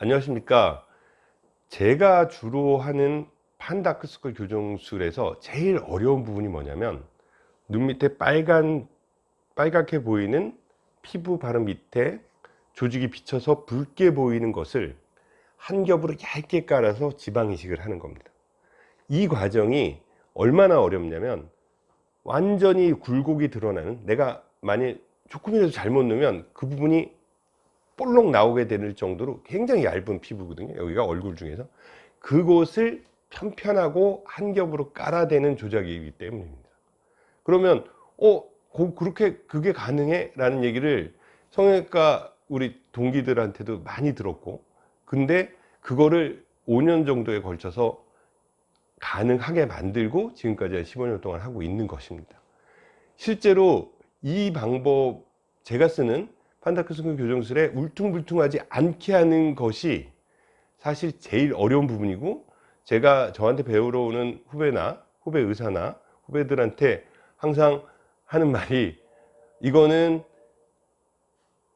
안녕하십니까? 제가 주로 하는 판다크스컬 교정술에서 제일 어려운 부분이 뭐냐면 눈 밑에 빨간 빨갛게 보이는 피부 바로 밑에 조직이 비쳐서 붉게 보이는 것을 한 겹으로 얇게 깔아서 지방 이식을 하는 겁니다. 이 과정이 얼마나 어렵냐면 완전히 굴곡이 드러나는 내가 만약 조금이라도 잘못 넣으면 그 부분이 볼록 나오게 될 정도로 굉장히 얇은 피부거든요. 여기가 얼굴 중에서. 그곳을 편편하고 한 겹으로 깔아대는 조작이기 때문입니다. 그러면 어 그렇게 그게 가능해? 라는 얘기를 성형외과 우리 동기들한테도 많이 들었고 근데 그거를 5년 정도에 걸쳐서 가능하게 만들고 지금까지 한 15년 동안 하고 있는 것입니다. 실제로 이 방법 제가 쓰는 판다크스콘 교정술에 울퉁불퉁하지 않게 하는 것이 사실 제일 어려운 부분이고 제가 저한테 배우러 오는 후배나 후배 의사나 후배들한테 항상 하는 말이 이거는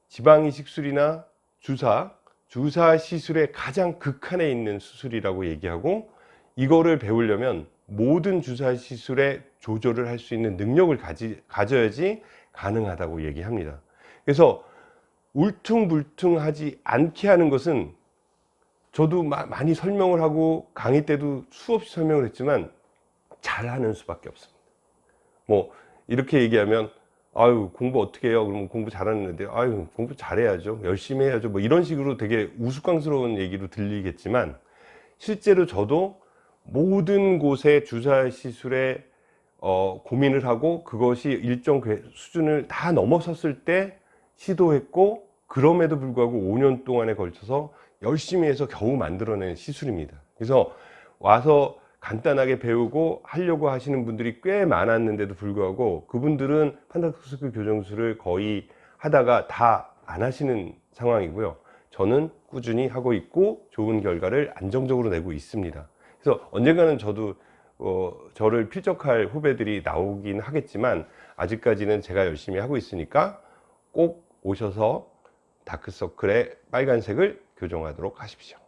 지방이식술이나 주사 주사 시술의 가장 극한에 있는 수술이라고 얘기하고 이거를 배우려면 모든 주사 시술에 조절을 할 수 있는 능력을 가지, 가져야지 가능하다고 얘기합니다. 그래서 울퉁불퉁하지 않게 하는 것은 저도 마, 많이 설명을 하고 강의 때도 수없이 설명을 했지만 잘하는 수밖에 없습니다. 뭐 이렇게 얘기하면 아유 공부 어떻게 해요? 그러면 공부 잘하는데 아유 공부 잘해야죠. 열심히 해야죠. 뭐 이런 식으로 되게 우스꽝스러운 얘기로 들리겠지만 실제로 저도 모든 곳에 주사 시술에 어, 고민을 하고 그것이 일정 수준을 다 넘어섰을 때 시도했고 그럼에도 불구하고 5년 동안에 걸쳐서 열심히 해서 겨우 만들어낸 시술입니다. 그래서 와서 간단하게 배우고 하려고 하시는 분들이 꽤 많았는데도 불구하고 그분들은 판다크스크 교정술을 거의 하다가 다 안 하시는 상황이고요. 저는 꾸준히 하고 있고 좋은 결과를 안정적으로 내고 있습니다. 그래서 언젠가는 저도 어, 저를 필적할 후배들이 나오긴 하겠지만 아직까지는 제가 열심히 하고 있으니까 꼭 오셔서 다크서클의 빨간색을 교정하도록 하십시오